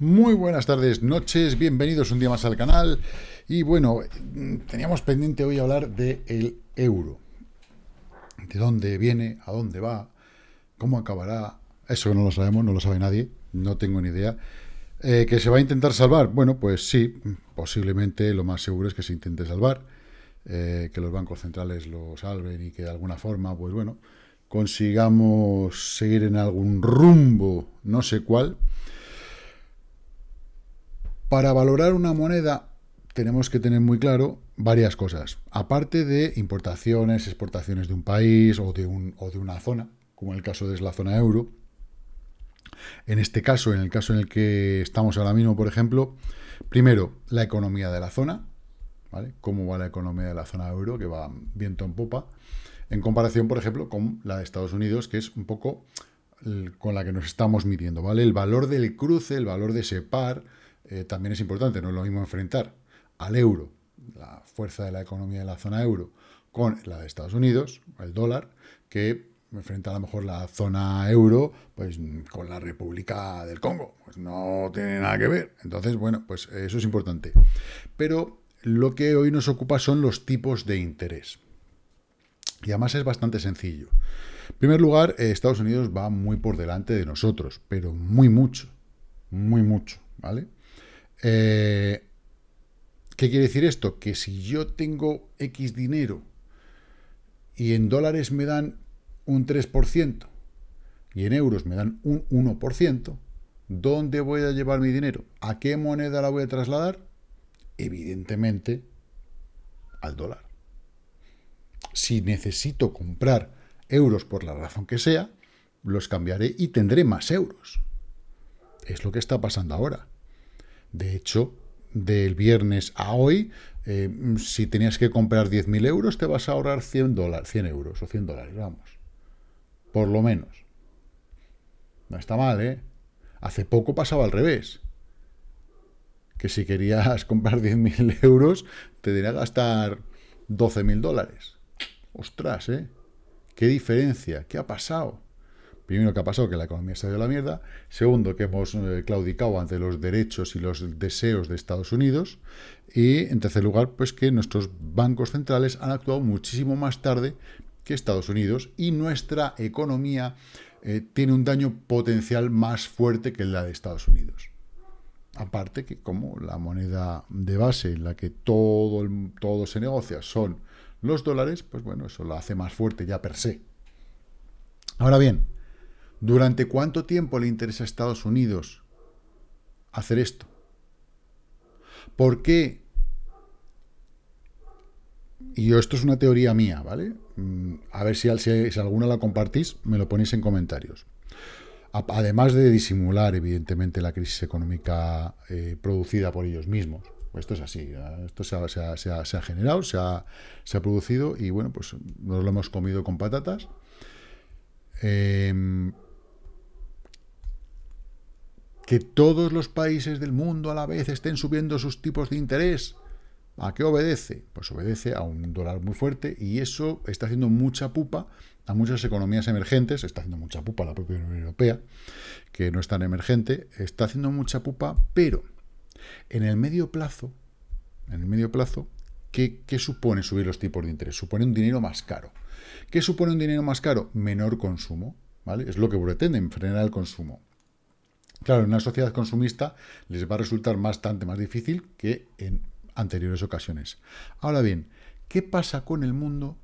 Muy buenas tardes, noches, bienvenidos un día más al canal. Y bueno, teníamos pendiente hoy hablar del euro. De dónde viene, a dónde va, cómo acabará. Eso no lo sabemos, no lo sabe nadie, no tengo ni idea. Eh, ¿Que se va a intentar salvar? Bueno, pues sí, posiblemente lo más seguro es que se intente salvar, eh, que los bancos centrales lo salven y que de alguna forma, pues bueno, consigamos seguir en algún rumbo, no sé cuál, para valorar una moneda tenemos que tener muy claro varias cosas. Aparte de importaciones, exportaciones de un país o de, un, o de una zona, como en el caso de la zona euro. En este caso, en el caso en el que estamos ahora mismo, por ejemplo, primero, la economía de la zona, ¿vale? Cómo va la economía de la zona euro, que va viento en popa, en comparación, por ejemplo, con la de Estados Unidos, que es un poco con la que nos estamos midiendo, ¿vale? El valor del cruce, el valor de ese par, eh, también es importante, no es lo mismo enfrentar al euro, la fuerza de la economía de la zona euro, con la de Estados Unidos, el dólar, que enfrenta a lo mejor la zona euro pues con la República del Congo. Pues no tiene nada que ver. Entonces, bueno, pues eso es importante. Pero lo que hoy nos ocupa son los tipos de interés. Y además es bastante sencillo. En primer lugar, eh, Estados Unidos va muy por delante de nosotros, pero muy mucho, muy mucho, ¿vale? Eh, ¿Qué quiere decir esto? Que si yo tengo X dinero y en dólares me dan un 3% y en euros me dan un 1%, ¿dónde voy a llevar mi dinero? ¿A qué moneda la voy a trasladar? Evidentemente al dólar. Si necesito comprar euros por la razón que sea, los cambiaré y tendré más euros. Es lo que está pasando ahora. De hecho, del viernes a hoy, eh, si tenías que comprar 10.000 euros, te vas a ahorrar 100, dólares, 100 euros o 100 dólares, vamos. Por lo menos. No está mal, ¿eh? Hace poco pasaba al revés. Que si querías comprar 10.000 euros, te diría gastar 12.000 dólares. Ostras, ¿eh? ¿Qué diferencia? ¿Qué ha pasado? Primero, que ha pasado? Que la economía se ha ido a la mierda. Segundo, que hemos eh, claudicado ante los derechos y los deseos de Estados Unidos. Y, en tercer lugar, pues que nuestros bancos centrales han actuado muchísimo más tarde que Estados Unidos y nuestra economía eh, tiene un daño potencial más fuerte que la de Estados Unidos. Aparte que como la moneda de base en la que todo, todo se negocia son los dólares, pues bueno, eso lo hace más fuerte ya per se. Ahora bien, ¿Durante cuánto tiempo le interesa a Estados Unidos hacer esto? ¿Por qué? Y yo, esto es una teoría mía, ¿vale? Mm, a ver si, alguna la compartís, me lo ponéis en comentarios. Además de disimular, evidentemente, la crisis económica eh, producida por ellos mismos. Esto es así, esto se ha, generado, se ha, se ha, producido y, bueno, pues nos lo hemos comido con patatas. Eh, que todos los países del mundo a la vez estén subiendo sus tipos de interés. ¿A qué obedece? Pues obedece a un dólar muy fuerte y eso está haciendo mucha pupa a muchas economías emergentes, está haciendo mucha pupa la propia Unión Europea, que no es tan emergente, está haciendo mucha pupa, pero en el medio plazo, en el medio plazo, ¿qué, qué supone subir los tipos de interés? Supone un dinero más caro. ¿Qué supone un dinero más caro? Menor consumo, ¿vale? Es lo que pretenden, frenar el consumo. Claro, en una sociedad consumista les va a resultar bastante más difícil que en anteriores ocasiones. Ahora bien, ¿qué pasa con el mundo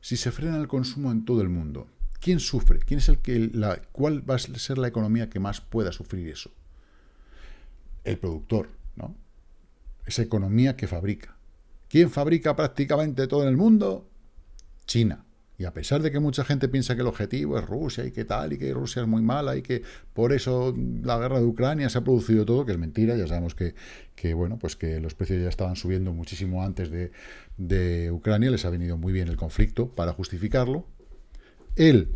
si se frena el consumo en todo el mundo? ¿Quién sufre? ¿Quién es el que la, ¿Cuál va a ser la economía que más pueda sufrir eso? El productor, ¿no? Esa economía que fabrica. ¿Quién fabrica prácticamente todo en el mundo? China. Y a pesar de que mucha gente piensa que el objetivo es Rusia y que tal, y que Rusia es muy mala y que por eso la guerra de Ucrania se ha producido todo, que es mentira, ya sabemos que, que bueno, pues que los precios ya estaban subiendo muchísimo antes de, de Ucrania, les ha venido muy bien el conflicto para justificarlo. El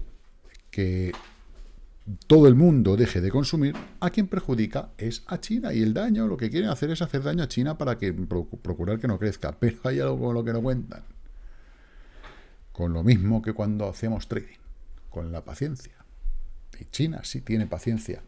que todo el mundo deje de consumir, a quien perjudica es a China. Y el daño, lo que quieren hacer es hacer daño a China para que procurar que no crezca. Pero hay algo con lo que no cuentan con lo mismo que cuando hacemos trading, con la paciencia. Y China sí tiene paciencia.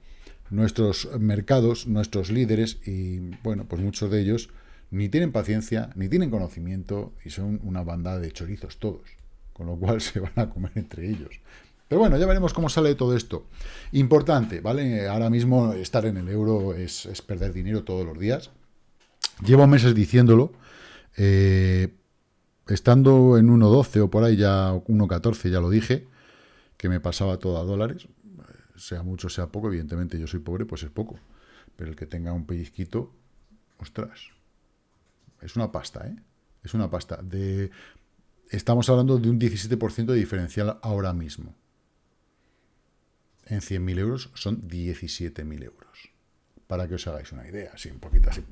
nuestros mercados, nuestros líderes, y bueno, pues muchos de ellos ni tienen paciencia, ni tienen conocimiento, y son una banda de chorizos todos, con lo cual se van a comer entre ellos. Pero bueno, ya veremos cómo sale todo esto. Importante, ¿vale? Ahora mismo estar en el euro es, perder dinero todos los días. Llevo meses diciéndolo. Eh, estando en 1.12 o por ahí ya 1.14, ya lo dije, que me pasaba todo a dólares, sea mucho, sea poco, evidentemente yo soy pobre, pues es poco. Pero el que tenga un pellizquito, ostras, es una pasta, ¿eh? Es una pasta. De, estamos hablando de un 17% de diferencial ahora mismo. En 100.000 euros son 17.000 euros. Para que os hagáis una idea, así un poquito así,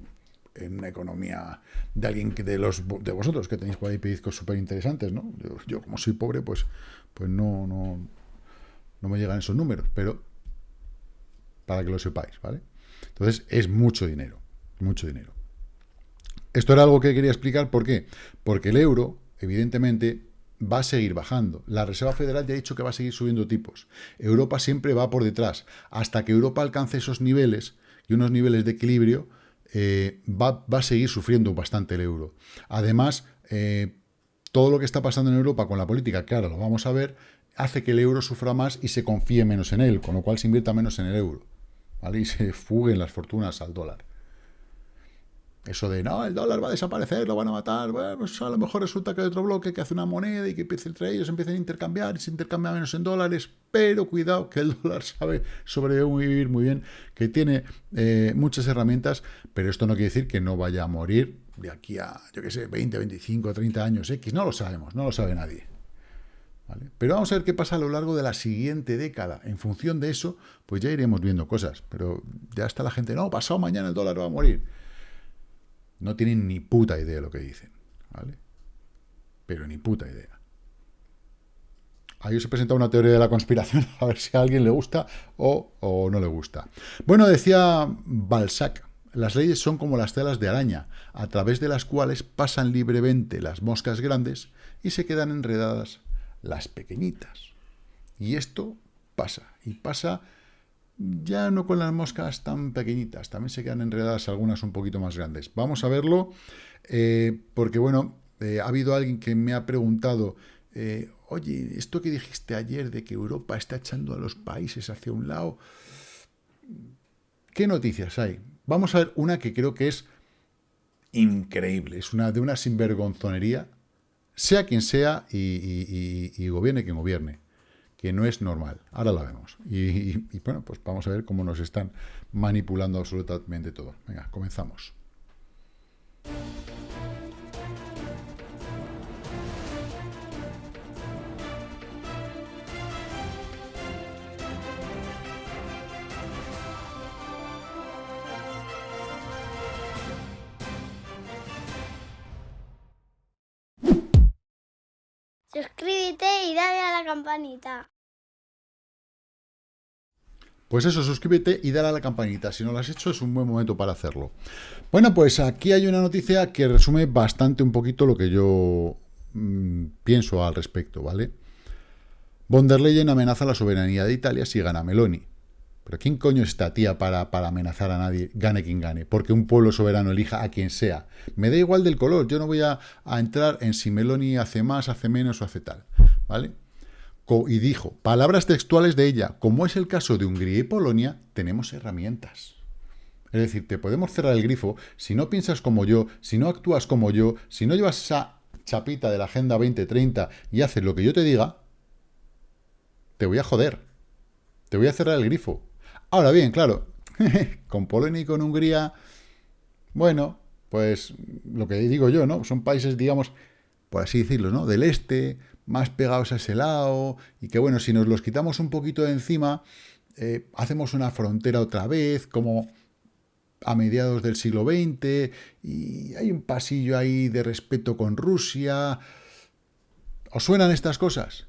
en una economía de alguien que de los de vosotros que tenéis por ahí pellizcos súper interesantes, ¿no? Yo, como soy pobre, pues, pues no, no, no me llegan esos números, pero para que lo sepáis, ¿vale? Entonces, es mucho dinero, mucho dinero. Esto era algo que quería explicar, ¿por qué? Porque el euro, evidentemente, va a seguir bajando. La Reserva Federal ya ha dicho que va a seguir subiendo tipos. Europa siempre va por detrás. Hasta que Europa alcance esos niveles y unos niveles de equilibrio, eh, va, a seguir sufriendo bastante el euro. Además, eh, todo lo que está pasando en Europa con la política, ahora lo vamos a ver, hace que el euro sufra más y se confíe menos en él, con lo cual se invierta menos en el euro, ¿vale? Y se fuguen las fortunas al dólar. Eso de, no, el dólar va a desaparecer, lo van a matar, bueno, pues a lo mejor resulta que hay otro bloque que hace una moneda y que entre ellos empiecen a intercambiar y se intercambia menos en dólares, pero cuidado que el dólar sabe sobrevivir muy bien, que tiene eh, muchas herramientas, pero esto no quiere decir que no vaya a morir de aquí a, yo qué sé, 20, 25, 30 años X, no lo sabemos, no lo sabe nadie. Pero vamos a ver qué pasa a lo largo de la siguiente década. En función de eso, pues ya iremos viendo cosas. Pero ya está la gente, no, pasado mañana el dólar va a morir. No tienen ni puta idea de lo que dicen. ¿vale? Pero ni puta idea. Ahí os he presentado una teoría de la conspiración, a ver si a alguien le gusta o, o no le gusta. Bueno, decía Balzac, las leyes son como las telas de araña, a través de las cuales pasan libremente las moscas grandes y se quedan enredadas las pequeñitas. Y esto pasa, y pasa ya no con las moscas tan pequeñitas, también se quedan enredadas algunas un poquito más grandes. Vamos a verlo, eh, porque bueno, eh, ha habido alguien que me ha preguntado, eh, oye, esto que dijiste ayer de que Europa está echando a los países hacia un lado, ¿qué noticias hay? Vamos a ver una que creo que es increíble, es una de una sinvergonzonería sea quien sea y, gobierne quien gobierne, que no es normal. Ahora la vemos. Y, bueno, pues vamos a ver cómo nos están manipulando absolutamente todo. Venga, comenzamos. Pues eso, suscríbete y dale a la campanita. Si no lo has hecho, es un buen momento para hacerlo. Bueno, pues aquí hay una noticia que resume bastante un poquito lo que yo mm, pienso al respecto, ¿vale? Von der Leyen amenaza la soberanía de Italia si gana Meloni. Pero ¿quién coño es esta tía para, para amenazar a nadie, gane quien gane? Porque un pueblo soberano elija a quien sea. Me da igual del color, yo no voy a, entrar en si Meloni hace más, hace menos o hace tal. ¿Vale? Y dijo, palabras textuales de ella, como es el caso de Hungría y Polonia, tenemos herramientas. Es decir, te podemos cerrar el grifo si no piensas como yo, si no actúas como yo, si no llevas esa chapita de la Agenda 2030 y haces lo que yo te diga, te voy a joder. Te voy a cerrar el grifo. Ahora bien, claro, con Polonia y con Hungría, bueno, pues lo que digo yo, ¿no? Son países, digamos, por así decirlo, ¿no? Del este, más pegados a ese lado, y que bueno, si nos los quitamos un poquito de encima, eh, hacemos una frontera otra vez, como a mediados del siglo XX, y hay un pasillo ahí de respeto con Rusia. ¿Os suenan estas cosas?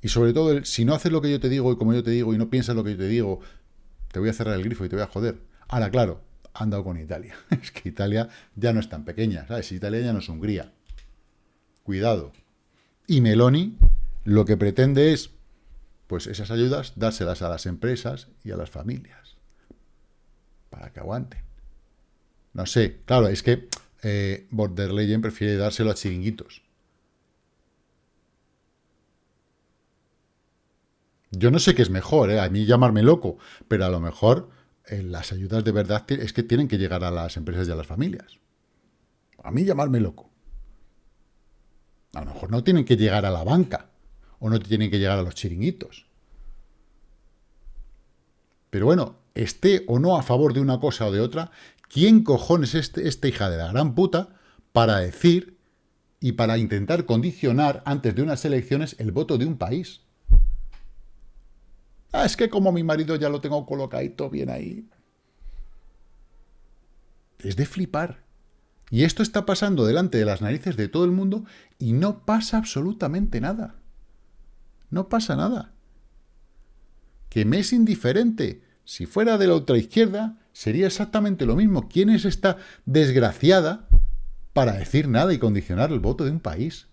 Y sobre todo, si no haces lo que yo te digo y como yo te digo y no piensas lo que yo te digo, te voy a cerrar el grifo y te voy a joder. Ahora, claro, han dado con Italia. Es que Italia ya no es tan pequeña, ¿sabes? Italia ya no es Hungría. Cuidado. Y Meloni lo que pretende es, pues esas ayudas, dárselas a las empresas y a las familias. para que aguanten. No sé, claro, es que eh, Border Legend prefiere dárselo a chiringuitos. Yo no sé qué es mejor, ¿eh? a mí llamarme loco, pero a lo mejor eh, las ayudas de verdad es que tienen que llegar a las empresas y a las familias. A mí llamarme loco. A lo mejor no tienen que llegar a la banca o no tienen que llegar a los chiringuitos. Pero bueno, esté o no a favor de una cosa o de otra, ¿quién cojones es este, esta hija de la gran puta para decir y para intentar condicionar antes de unas elecciones el voto de un país? Ah, es que como mi marido ya lo tengo colocadito bien ahí. Es de flipar. Y esto está pasando delante de las narices de todo el mundo y no pasa absolutamente nada. No pasa nada. Que me es indiferente. Si fuera de la otra izquierda, sería exactamente lo mismo. ¿Quién es esta desgraciada para decir nada y condicionar el voto de un país?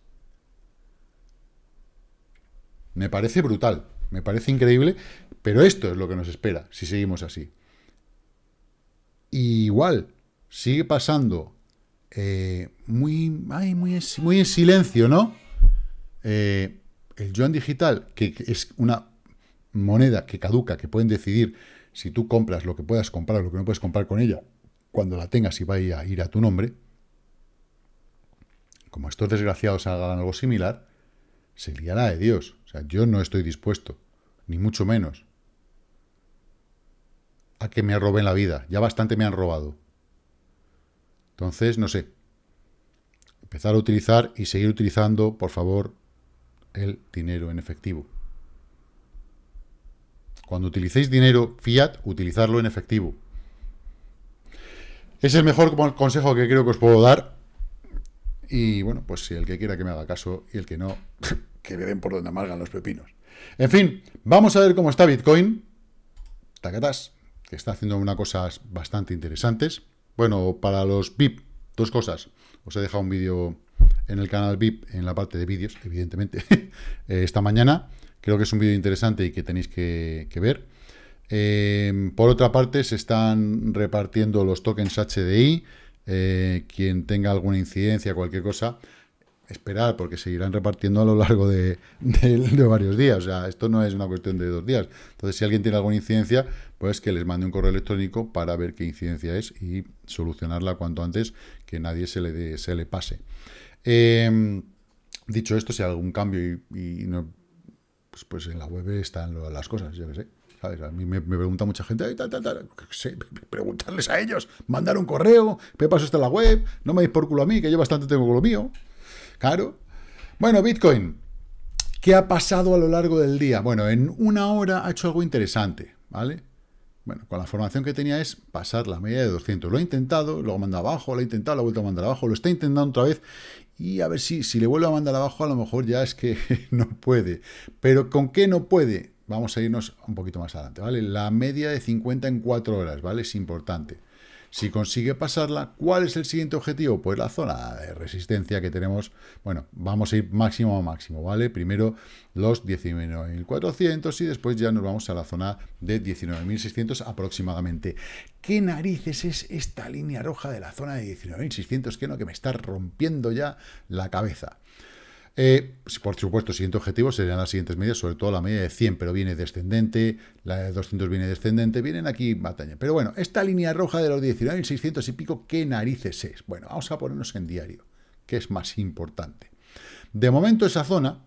Me parece brutal. Me parece increíble, pero esto es lo que nos espera si seguimos así. igual, sigue pasando eh, muy, muy, en silencio, ¿no? Eh, el yuan digital, que es una moneda que caduca, que pueden decidir si tú compras lo que puedas comprar, lo que no puedes comprar con ella, cuando la tengas y vaya a ir a tu nombre, como estos desgraciados hagan algo similar, se liará de Dios. O sea, yo no estoy dispuesto ni mucho menos, a que me roben la vida. Ya bastante me han robado. Entonces, no sé. Empezar a utilizar y seguir utilizando, por favor, el dinero en efectivo. Cuando utilicéis dinero fiat, utilizarlo en efectivo. Es el mejor consejo que creo que os puedo dar. Y bueno, pues si el que quiera que me haga caso y el que no, que me den por donde amargan los pepinos. En fin, vamos a ver cómo está Bitcoin. Tacatas, que está haciendo unas cosas bastante interesantes. Bueno, para los VIP, dos cosas. Os he dejado un vídeo en el canal VIP, en la parte de vídeos, evidentemente, eh, esta mañana. Creo que es un vídeo interesante y que tenéis que, ver. Eh, por otra parte, se están repartiendo los tokens HDI. Eh, quien tenga alguna incidencia, cualquier cosa, esperar, porque seguirán repartiendo a lo largo de, varios días. O sea, esto no es una cuestión de dos días. Entonces, si alguien tiene alguna incidencia, pues que les mande un correo electrónico para ver qué incidencia es y solucionarla cuanto antes, que nadie se le, se le pase. Em, dicho esto, si hay algún cambio y, no, pues, pues, en la web están las cosas, yo qué sé. A mí me, pregunta mucha gente, preguntarles a ellos, mandar un correo, ¿qué pasó está en la web? No me deis por culo a mí, que yo bastante tengo con lo mío. Claro. Bueno, Bitcoin. ¿Qué ha pasado a lo largo del día? Bueno, en una hora ha hecho algo interesante, ¿vale? Bueno, con la formación que tenía es pasar la media de 200. Lo ha intentado, luego manda abajo, lo ha intentado, lo ha vuelto a mandar abajo, lo está intentando otra vez y a ver si, si le vuelve a mandar abajo a lo mejor ya es que no puede. Pero ¿con qué no puede? Vamos a irnos un poquito más adelante, ¿vale? La media de 50 en 4 horas, ¿vale? Es importante. Si consigue pasarla, ¿cuál es el siguiente objetivo? Pues la zona de resistencia que tenemos, bueno, vamos a ir máximo a máximo, ¿vale? Primero los 19.400 y después ya nos vamos a la zona de 19.600 aproximadamente. ¿Qué narices es esta línea roja de la zona de 19.600? Que no, que me está rompiendo ya la cabeza. Eh, por supuesto, siguiente objetivo serían las siguientes medias, sobre todo la media de 100, pero viene descendente, la de 200 viene descendente, vienen aquí batalla. Pero bueno, esta línea roja de los 19.600 y pico, ¿qué narices es? Bueno, vamos a ponernos en diario, que es más importante. De momento esa zona,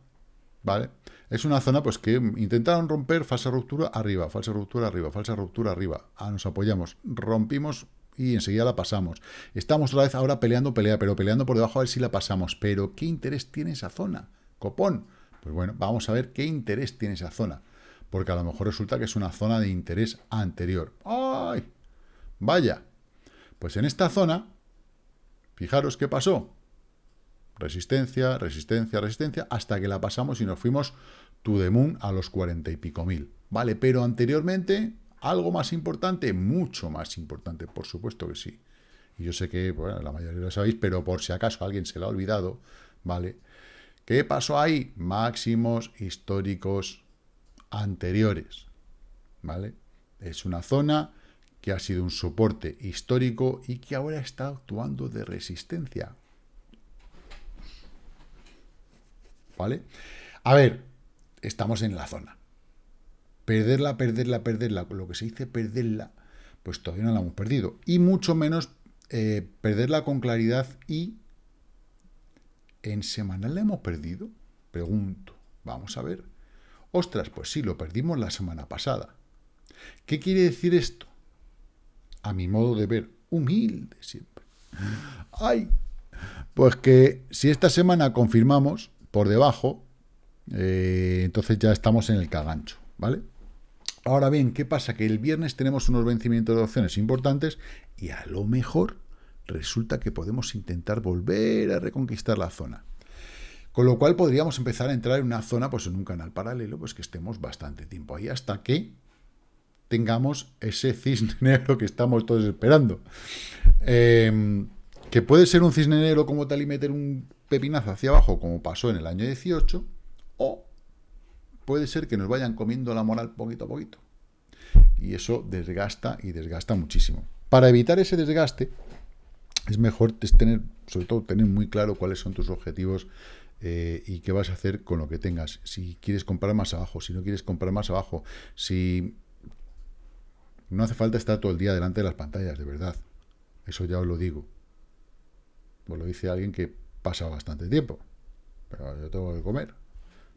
¿vale? Es una zona pues que intentaron romper falsa ruptura arriba, falsa ruptura arriba, falsa ruptura arriba. Ah, nos apoyamos, rompimos y enseguida la pasamos. Estamos otra vez ahora peleando pelea, pero peleando por debajo a ver si la pasamos. Pero, ¿qué interés tiene esa zona? Copón. Pues bueno, vamos a ver qué interés tiene esa zona. Porque a lo mejor resulta que es una zona de interés anterior. ¡Ay! Vaya. Pues en esta zona, fijaros qué pasó. Resistencia, resistencia, resistencia, hasta que la pasamos y nos fuimos to the moon a los cuarenta y pico mil. Vale, pero anteriormente ¿Algo más importante? Mucho más importante, por supuesto que sí. Y yo sé que la mayoría lo sabéis, pero por si acaso alguien se lo ha olvidado, ¿vale? ¿Qué pasó ahí? Máximos históricos anteriores, ¿vale? Es una zona que ha sido un soporte histórico y que ahora está actuando de resistencia. ¿Vale? A ver, estamos en la zona. Perderla, perderla, perderla, lo que se dice perderla, pues todavía no la hemos perdido. Y mucho menos eh, perderla con claridad y en semanal la hemos perdido. Pregunto, vamos a ver. Ostras, pues sí, lo perdimos la semana pasada. ¿Qué quiere decir esto? A mi modo de ver, humilde siempre. ¡Ay! Pues que si esta semana confirmamos por debajo, eh, entonces ya estamos en el cagancho, ¿vale? Ahora bien, ¿qué pasa? Que el viernes tenemos unos vencimientos de opciones importantes y a lo mejor resulta que podemos intentar volver a reconquistar la zona. Con lo cual podríamos empezar a entrar en una zona, pues en un canal paralelo, pues que estemos bastante tiempo ahí hasta que tengamos ese cisne negro que estamos todos esperando. Em, que puede ser un cisne negro como tal y meter un pepinazo hacia abajo, como pasó en el año 18, o puede ser que nos vayan comiendo la moral poquito a poquito. Y eso desgasta y desgasta muchísimo. Para evitar ese desgaste, es mejor tener, sobre todo, tener muy claro cuáles son tus objetivos eh, y qué vas a hacer con lo que tengas. Si quieres comprar más abajo, si no quieres comprar más abajo, si... No hace falta estar todo el día delante de las pantallas, de verdad. Eso ya os lo digo. Os lo dice alguien que pasa bastante tiempo. Pero yo tengo que comer.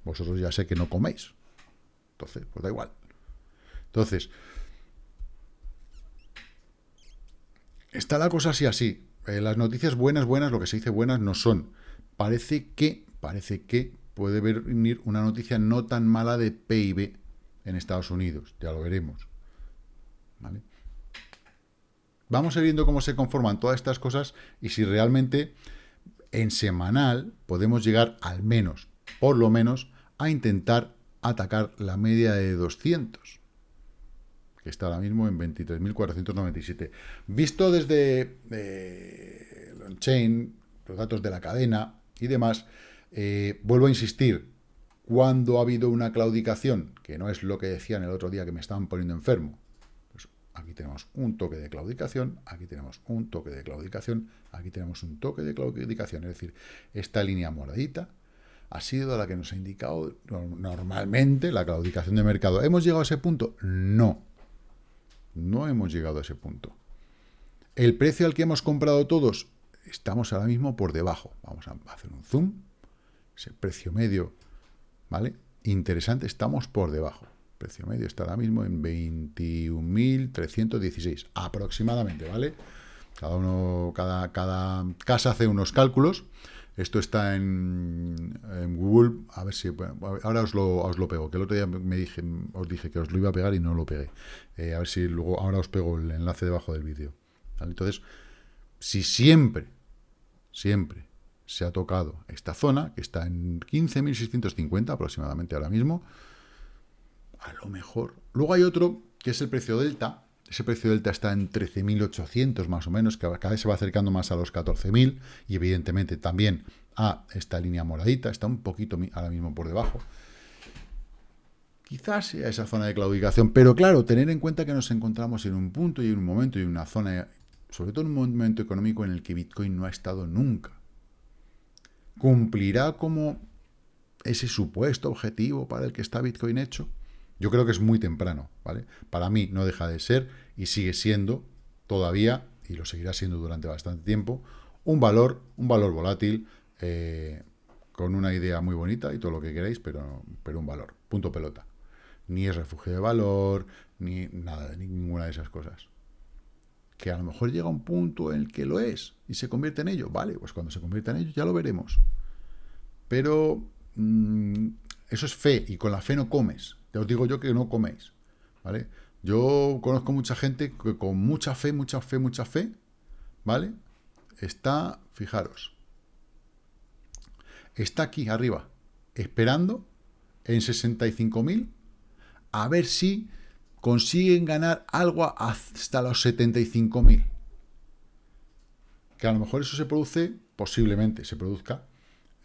Vosotros ya sé que no coméis. Entonces, pues da igual. Entonces, está la cosa así así. Eh, las noticias buenas, buenas, lo que se dice buenas no son. Parece que, parece que puede venir una noticia no tan mala de PIB en Estados Unidos. Ya lo veremos. Vamos a ir viendo cómo se conforman todas estas cosas y si realmente en semanal podemos llegar al menos por lo menos, a intentar atacar la media de 200, que está ahora mismo en 23.497. Visto desde eh, el on-chain, los datos de la cadena y demás, eh, vuelvo a insistir, cuando ha habido una claudicación, que no es lo que decían el otro día que me estaban poniendo enfermo, pues aquí tenemos un toque de claudicación, aquí tenemos un toque de claudicación, aquí tenemos un toque de claudicación, es decir, esta línea moradita ha sido la que nos ha indicado normalmente la claudicación de mercado. ¿Hemos llegado a ese punto? No. No hemos llegado a ese punto. El precio al que hemos comprado todos, estamos ahora mismo por debajo. Vamos a hacer un zoom. Ese precio medio, ¿vale? Interesante, estamos por debajo. El precio medio está ahora mismo en 21.316, aproximadamente, ¿vale? Cada uno, cada, cada casa hace unos cálculos. Esto está en, Google, a ver si... Ahora os lo, os lo pego, que el otro día me dije, os dije que os lo iba a pegar y no lo pegué. Eh, a ver si luego, ahora os pego el enlace debajo del vídeo. Entonces, si siempre, siempre se ha tocado esta zona, que está en 15.650 aproximadamente ahora mismo, a lo mejor... Luego hay otro, que es el precio delta, ese precio delta está en 13.800 más o menos, que cada vez se va acercando más a los 14.000 y evidentemente también a esta línea moradita, está un poquito ahora mismo por debajo. Quizás sea esa zona de claudicación, pero claro, tener en cuenta que nos encontramos en un punto y en un momento y en una zona, sobre todo en un momento económico en el que Bitcoin no ha estado nunca. ¿Cumplirá como ese supuesto objetivo para el que está Bitcoin hecho? Yo creo que es muy temprano, ¿vale? Para mí no deja de ser y sigue siendo todavía, y lo seguirá siendo durante bastante tiempo, un valor, un valor volátil, eh, con una idea muy bonita y todo lo que queráis, pero, pero un valor, punto pelota. Ni es refugio de valor, ni nada, ni ninguna de esas cosas. Que a lo mejor llega un punto en el que lo es y se convierte en ello. Vale, pues cuando se convierta en ello ya lo veremos. Pero mm, eso es fe y con la fe no comes. Ya os digo yo que no coméis, ¿vale? Yo conozco mucha gente que con mucha fe, mucha fe, mucha fe, ¿vale? Está, fijaros, está aquí arriba, esperando en 65.000 a ver si consiguen ganar algo hasta los 75.000. Que a lo mejor eso se produce, posiblemente se produzca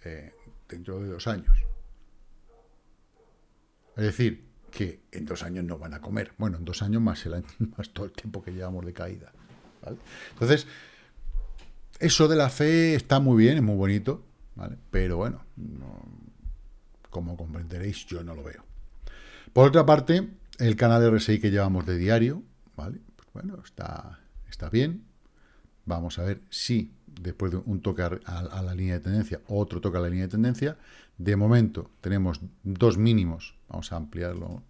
eh, dentro de dos años. Es decir, que en dos años no van a comer. Bueno, en dos años más, más todo el tiempo que llevamos de caída. Entonces, eso de la fe está muy bien, es muy bonito, ¿vale? pero bueno, como comprenderéis, yo no lo veo. Por otra parte, el canal RSI que llevamos de diario, ¿vale? Pues bueno, está, está bien. Vamos a ver si después de un toque a, la línea de tendencia, otro toque a la línea de tendencia. De momento tenemos dos mínimos, vamos a ampliarlo.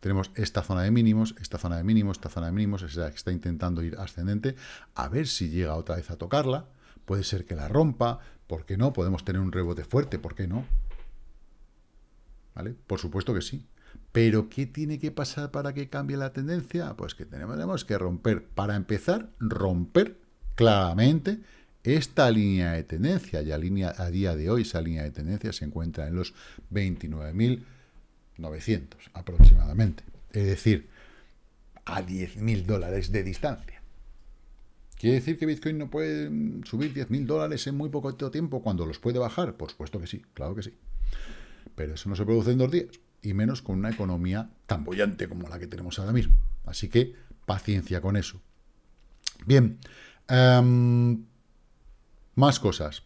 Tenemos esta zona de mínimos, esta zona de mínimos, esta zona de mínimos, es la que está intentando ir ascendente, a ver si llega otra vez a tocarla. Puede ser que la rompa, ¿por qué no? Podemos tener un rebote fuerte, ¿por qué no? ¿Vale? Por supuesto que sí. Pero, ¿qué tiene que pasar para que cambie la tendencia? Pues que tenemos que romper, para empezar, romper claramente esta línea de tendencia, ya línea, a día de hoy esa línea de tendencia se encuentra en los 29.900 aproximadamente. Es decir, a 10.000 dólares de distancia. ¿Quiere decir que Bitcoin no puede subir 10.000 dólares en muy poco tiempo cuando los puede bajar? Por supuesto que sí, claro que sí. Pero eso no se produce en dos días, y menos con una economía tan bollante como la que tenemos ahora mismo. Así que paciencia con eso. Bien, em, más cosas.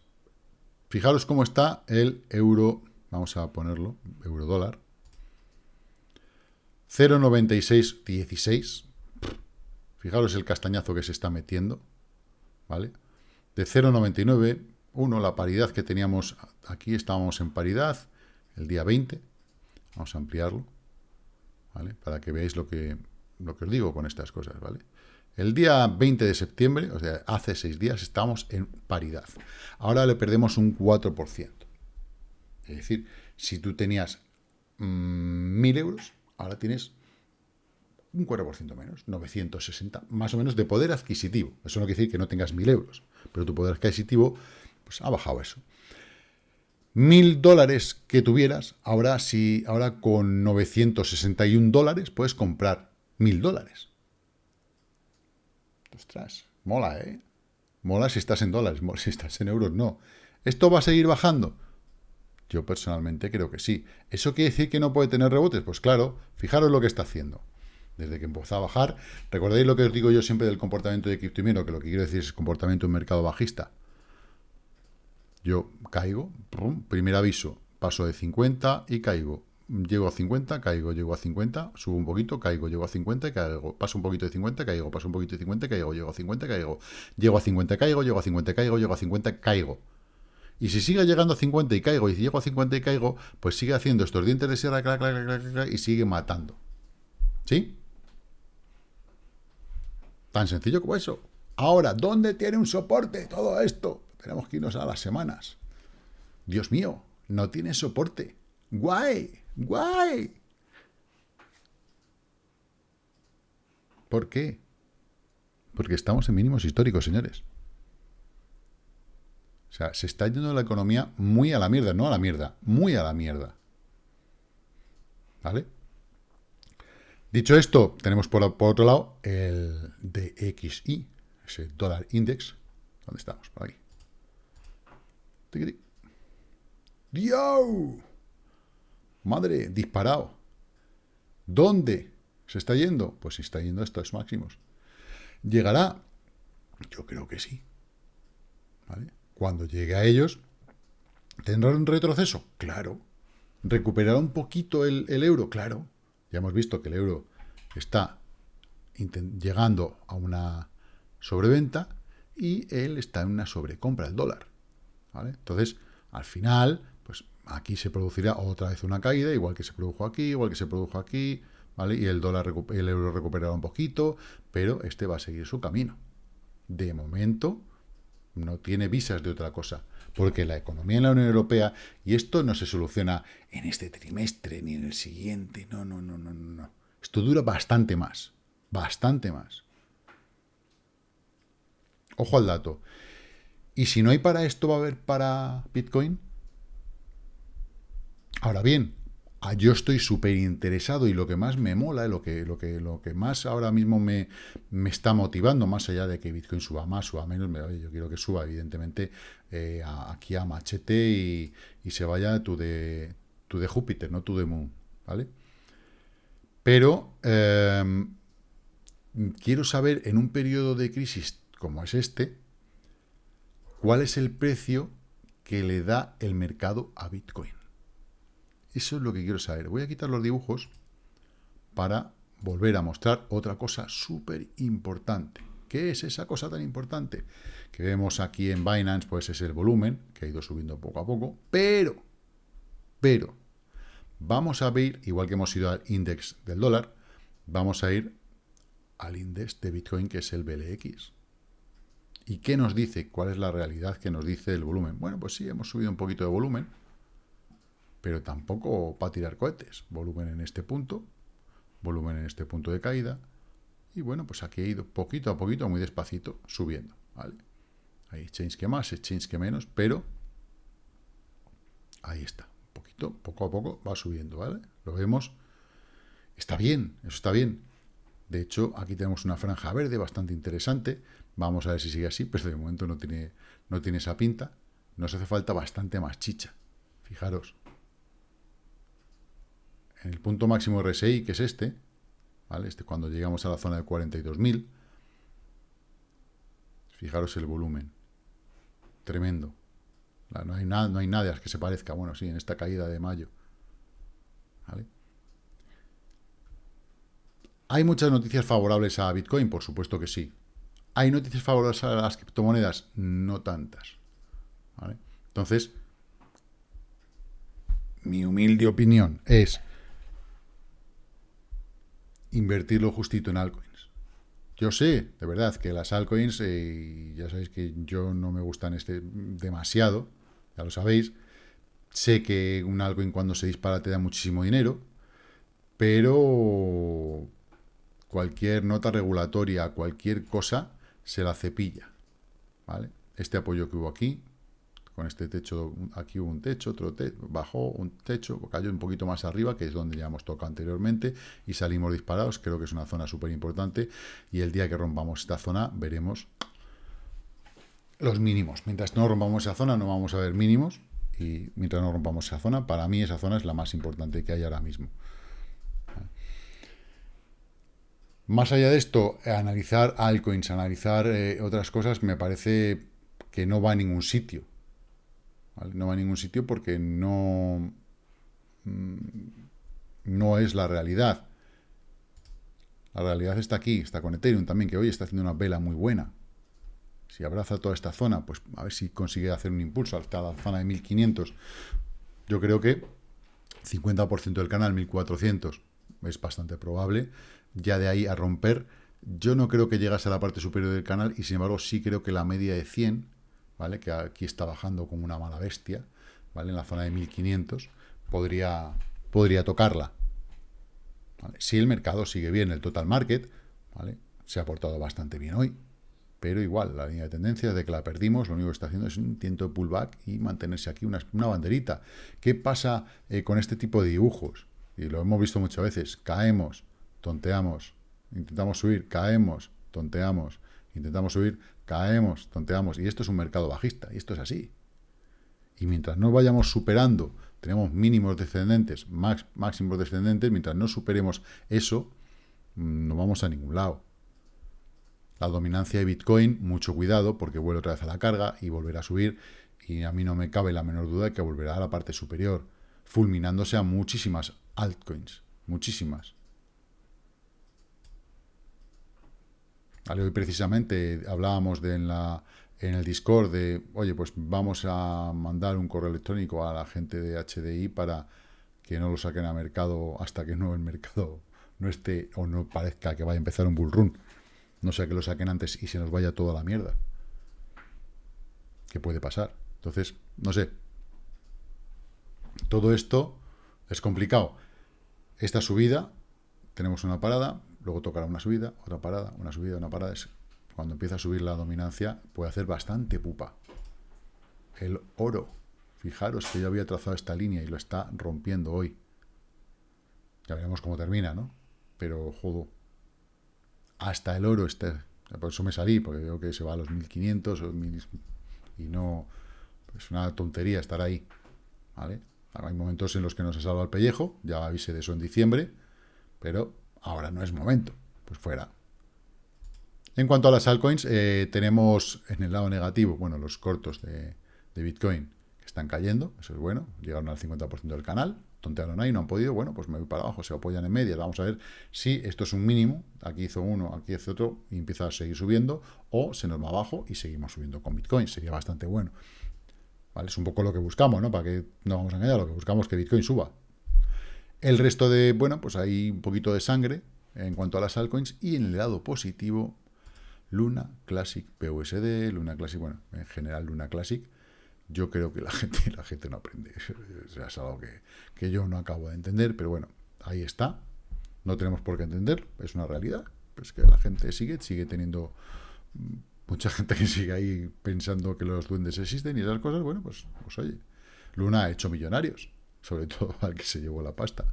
Fijaros cómo está el euro, vamos a ponerlo, euro dólar. 0,9616. Fijaros el castañazo que se está metiendo. ¿Vale? De 0,99, 1, la paridad que teníamos aquí, estábamos en paridad el día 20. Vamos a ampliarlo. ¿Vale? Para que veáis lo que, lo que os digo con estas cosas, ¿vale? El día 20 de septiembre, o sea, hace seis días, estábamos en paridad. Ahora le perdemos un 4%. Es decir, si tú tenías 1.000 mm, euros, ahora tienes un 4% menos, 960, más o menos de poder adquisitivo. Eso no quiere decir que no tengas 1.000 euros, pero tu poder adquisitivo pues, ha bajado eso. 1.000 dólares que tuvieras, ahora, si, ahora con 961 dólares puedes comprar 1.000 dólares. Ostras, mola, ¿eh? Mola si estás en dólares, si estás en euros, no. ¿Esto va a seguir bajando? Yo personalmente creo que sí. ¿Eso quiere decir que no puede tener rebotes? Pues claro, fijaros lo que está haciendo. Desde que empezó a bajar, recordáis lo que os digo yo siempre del comportamiento de criptimero, que lo que quiero decir es comportamiento de un mercado bajista. Yo caigo, primer aviso, paso de 50 y caigo llego a 50, caigo, llego a 50, subo un poquito, caigo, llego a 50, caigo, paso un poquito de 50, caigo, paso un poquito de 50, caigo, llego a 50, caigo, llego a 50, caigo, llego a 50, caigo, llego a 50, caigo. Y si sigue llegando a 50 y caigo, y si llego a 50 y caigo, pues sigue haciendo estos dientes de sierra, y sigue matando. ¿Sí? Tan sencillo como eso. Ahora, ¿dónde tiene un soporte todo esto? Tenemos que irnos a las semanas. Dios mío, no tiene soporte. Guay. ¡Guay! ¿Por qué? Porque estamos en mínimos históricos, señores. O sea, se está yendo la economía muy a la mierda, no a la mierda, muy a la mierda. ¿Vale? Dicho esto, tenemos por, otro lado el DXI, ese dólar index. ¿Dónde estamos? Por aquí. Madre, disparado. ¿Dónde se está yendo? Pues se está yendo a estos máximos. ¿Llegará? Yo creo que sí. Cuando llegue a ellos, ¿tendrá un retroceso? Claro. ¿Recuperará un poquito el, euro? Claro. Ya hemos visto que el euro está llegando a una sobreventa y él está en una sobrecompra, el dólar. Entonces, al final, aquí se producirá otra vez una caída, igual que se produjo aquí, igual que se produjo aquí, ¿vale? Y el dólar, el euro recuperará un poquito, pero este va a seguir su camino. De momento, no tiene visas de otra cosa, porque la economía en la Unión Europea, y esto no se soluciona en este trimestre ni en el siguiente, no, no, no, no, no. Esto dura bastante más, bastante más. Ojo al dato. ¿Y si no hay para esto, va a haber para Bitcoin? Ahora bien, yo estoy súper interesado y lo que más me mola, lo que, lo que, lo que más ahora mismo me, me, está motivando, más allá de que Bitcoin suba más, suba menos, yo quiero que suba evidentemente eh, aquí a machete y, se vaya tú de, de Júpiter, no tú de Moon, ¿vale? Pero em, quiero saber, en un periodo de crisis como es este, cuál es el precio que le da el mercado a Bitcoin. Eso es lo que quiero saber. Voy a quitar los dibujos para volver a mostrar otra cosa súper importante. ¿Qué es esa cosa tan importante? Que vemos aquí en Binance, pues es el volumen, que ha ido subiendo poco a poco, pero, pero, vamos a ver, igual que hemos ido al index del dólar, vamos a ir al índice de Bitcoin, que es el BLX. ¿Y qué nos dice? ¿Cuál es la realidad que nos dice el volumen? Bueno, pues sí, hemos subido un poquito de volumen, pero tampoco para tirar cohetes. Volumen en este punto, volumen en este punto de caída, y bueno, pues aquí he ido poquito a poquito, muy despacito, subiendo, ¿vale? Hay exchange que más, exchange que menos, pero ahí está, poquito, poco a poco va subiendo, ¿vale? Lo vemos, está bien, eso está bien. De hecho, aquí tenemos una franja verde bastante interesante, vamos a ver si sigue así, pero de momento no tiene, no tiene esa pinta. Nos hace falta bastante más chicha, fijaros. En el punto máximo RSI, que es este, este, cuando llegamos a la zona de 42.000, fijaros el volumen. Tremendo. No hay, nada, no hay que se parezca, bueno, sí, en esta caída de mayo. ¿Hay muchas noticias favorables a Bitcoin? Por supuesto que sí. ¿Hay noticias favorables a las criptomonedas? No tantas. Entonces, mi humilde opinión es invertirlo justito en altcoins. Yo sé, de verdad, que las altcoins, eh, ya sabéis que yo no me gustan este demasiado, ya lo sabéis. Sé que un altcoin cuando se dispara te da muchísimo dinero, pero cualquier nota regulatoria, cualquier cosa, se la cepilla. ¿vale? Este apoyo que hubo aquí, con este techo, aquí hubo un techo, otro techo, bajó un techo, cayó un poquito más arriba, que es donde ya hemos tocado anteriormente, y salimos disparados, creo que es una zona súper importante, y el día que rompamos esta zona veremos los mínimos. Mientras no rompamos esa zona no vamos a ver mínimos, y mientras no rompamos esa zona, para mí esa zona es la más importante que hay ahora mismo. Más allá de esto, analizar altcoins, analizar eh, otras cosas, me parece que no va a ningún sitio. No va a ningún sitio porque no, mm, no es la realidad. La realidad está aquí, está con Ethereum también, que hoy está haciendo una vela muy buena. Si abraza toda esta zona, pues a ver si consigue hacer un impulso hasta la zona de 1500. Yo creo que 50% del canal, 1400, es bastante probable. Ya de ahí a romper, yo no creo que llegase a la parte superior del canal y sin embargo sí creo que la media de 100 ¿vale? que aquí está bajando como una mala bestia, ¿vale? en la zona de 1500, podría, podría tocarla. Si el mercado sigue bien, el total market, ¿vale? se ha portado bastante bien hoy, pero igual, la línea de tendencia, desde que la perdimos, lo único que está haciendo es un intento de pullback y mantenerse aquí una, banderita. ¿Qué pasa eh, con este tipo de dibujos? Y lo hemos visto muchas veces, caemos, tonteamos, intentamos subir, caemos, tonteamos, intentamos subir, caemos, tonteamos, y esto es un mercado bajista, y esto es así. Y mientras no vayamos superando, tenemos mínimos descendentes, máximos descendentes, mientras no superemos eso, mm, no vamos a ningún lado. La dominancia de Bitcoin, mucho cuidado, porque vuelve otra vez a la carga y volverá a subir, y a mí no me cabe la menor duda de que volverá a la parte superior, fulminándose a muchísimas altcoins, muchísimas. Hoy precisamente hablábamos en, en el Discord de, oye, pues vamos a mandar un correo electrónico a la gente de HDI para que no lo saquen a mercado hasta que no el mercado no esté o no parezca que vaya a empezar un bull run. No sea que lo saquen antes y se nos vaya toda la mierda. ¿Qué puede pasar? Entonces, no sé. Todo esto es complicado. Esta subida, tenemos una parada, luego tocará una subida, otra parada, una subida, una parada. cuando empieza a subir la dominancia, puede hacer bastante pupa. El oro. Fijaros que yo había trazado esta línea y lo está rompiendo hoy. Ya veremos cómo termina, ¿no? Pero, jodo. Hasta el oro está... Por eso me salí, porque veo que se va a los 1500 y no... Es una tontería estar ahí, ¿vale? Hay momentos en los que no se salva el pellejo, ya avise de eso en diciembre, pero ahora no es momento. Pues fuera. En cuanto a las altcoins, eh, tenemos en el lado negativo, bueno, los cortos de, Bitcoin que están cayendo, eso es bueno, llegaron al 50% del canal, tontearon ahí, no han podido, bueno, pues me voy para abajo, se apoyan en media, vamos a ver si esto es un mínimo, aquí hizo uno, aquí hizo otro, y empieza a seguir subiendo, o se nos va abajo y seguimos subiendo con Bitcoin, sería bastante bueno. ¿Vale? Es un poco lo que buscamos, ¿no? Para que no vamos a engañar, lo que buscamos es que Bitcoin suba. El resto de, bueno, pues hay un poquito de sangre en cuanto a las altcoins, y en el lado positivo, Luna Classic PUSD, Luna Classic, bueno, en general Luna Classic, yo creo que la gente, la gente no aprende. es algo que, yo no acabo de entender, pero bueno, ahí está. No tenemos por qué entender, es una realidad. Pues que la gente sigue, sigue teniendo mucha gente que sigue ahí pensando que los duendes existen y esas cosas, bueno, pues, pues oye, Luna ha hecho millonarios, sobre todo al que se llevó la pasta.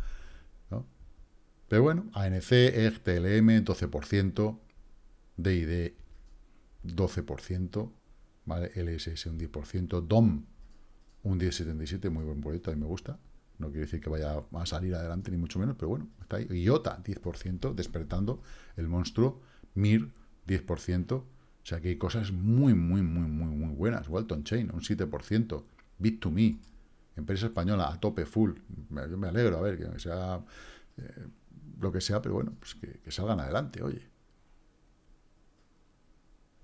¿no? Pero bueno, ANC, EG, TLM, 12%, DID 12%, ¿vale? LSS un 10%, DOM un 10,77, muy buen proyecto, a mí me gusta. No quiere decir que vaya a salir adelante, ni mucho menos, pero bueno, está ahí. IOTA, 10%, despertando el monstruo. MIR, 10%. O sea que hay cosas muy, muy, muy, muy, muy buenas. Walton Chain, un 7%. Bit2Me, empresa española, a tope, full. Yo me alegro, a ver, que sea eh, lo que sea, pero bueno, pues que, salgan adelante, oye.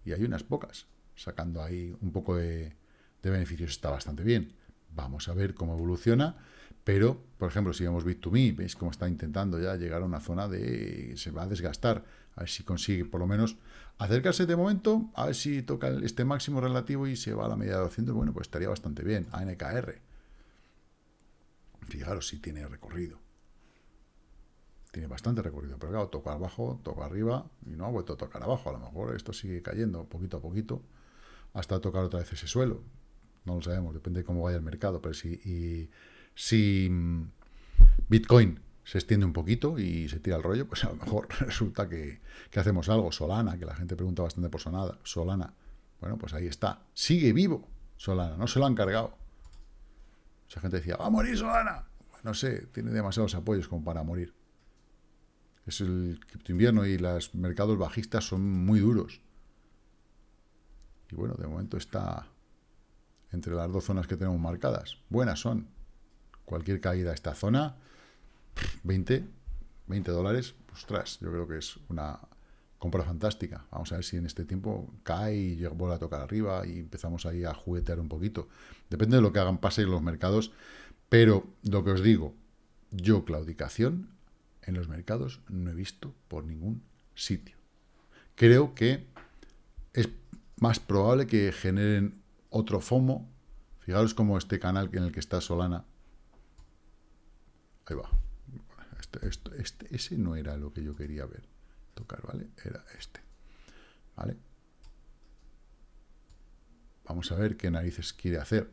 Y hay unas pocas sacando ahí un poco de, beneficios, está bastante bien. Vamos a ver cómo evoluciona, pero, por ejemplo, si vemos Bit2Me, veis cómo está intentando ya llegar a una zona de... se va a desgastar, a ver si consigue por lo menos acercarse de momento, a ver si toca este máximo relativo y se va a la media de 200, bueno, pues estaría bastante bien, ANKR. Fijaros si tiene recorrido tiene bastante recorrido, pero claro, toca abajo, toca arriba y no ha vuelto a tocar abajo. A lo mejor esto sigue cayendo poquito a poquito hasta tocar otra vez ese suelo. No lo sabemos, depende de cómo vaya el mercado. Pero si, y, si mm, Bitcoin se extiende un poquito y se tira el rollo, pues a lo mejor resulta que, que hacemos algo. Solana, que la gente pregunta bastante por Solana. Solana, bueno, pues ahí está. Sigue vivo Solana, no se lo han cargado. Mucha gente decía, va a morir Solana. No sé, tiene demasiados apoyos como para morir es el cripto invierno y los mercados bajistas son muy duros. Y bueno, de momento está entre las dos zonas que tenemos marcadas. Buenas son. Cualquier caída a esta zona, 20, 20 dólares, ostras, yo creo que es una compra fantástica. Vamos a ver si en este tiempo cae y vuelve a tocar arriba y empezamos ahí a juguetear un poquito. Depende de lo que hagan pase en los mercados, pero lo que os digo, yo claudicación en los mercados no he visto por ningún sitio. Creo que es más probable que generen otro FOMO. Fijaros como este canal en el que está Solana. Ahí va. Este, este, ese no era lo que yo quería ver. Tocar, ¿vale? Era este. ¿Vale? Vamos a ver qué narices quiere hacer.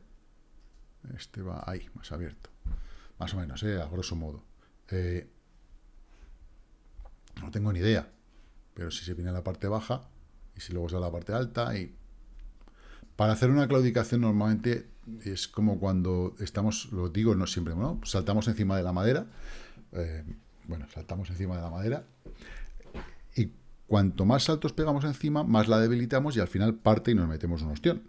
Este va ahí, más abierto. Más o menos, ¿eh? a grosso modo. Eh, no tengo ni idea. Pero si se viene a la parte baja y si luego sale a la parte alta y... Para hacer una claudicación normalmente es como cuando estamos, lo digo no siempre, ¿no? saltamos encima de la madera, eh, bueno, saltamos encima de la madera, y cuanto más saltos pegamos encima, más la debilitamos y al final parte y nos metemos un ostión.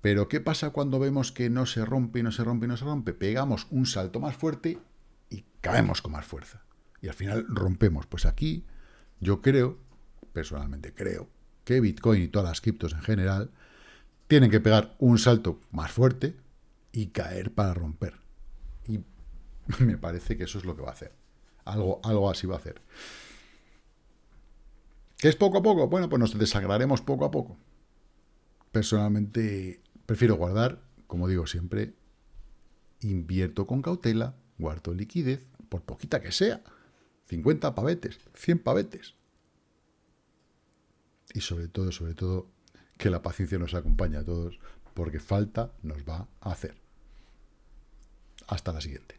Pero ¿qué pasa cuando vemos que no se rompe y no se rompe y no se rompe? Pegamos un salto más fuerte y caemos con más fuerza y al final rompemos. Pues aquí yo creo, personalmente creo, que Bitcoin y todas las criptos en general tienen que pegar un salto más fuerte y caer para romper. Y me parece que eso es lo que va a hacer. Algo, algo así va a hacer. ¿Qué es poco a poco? Bueno, pues nos desagraremos poco a poco. Personalmente prefiero guardar, como digo siempre, invierto con cautela, guardo liquidez, por poquita que sea. 50 pavetes, 100 pavetes. Y sobre todo, sobre todo, que la paciencia nos acompañe a todos, porque falta nos va a hacer. Hasta la siguiente.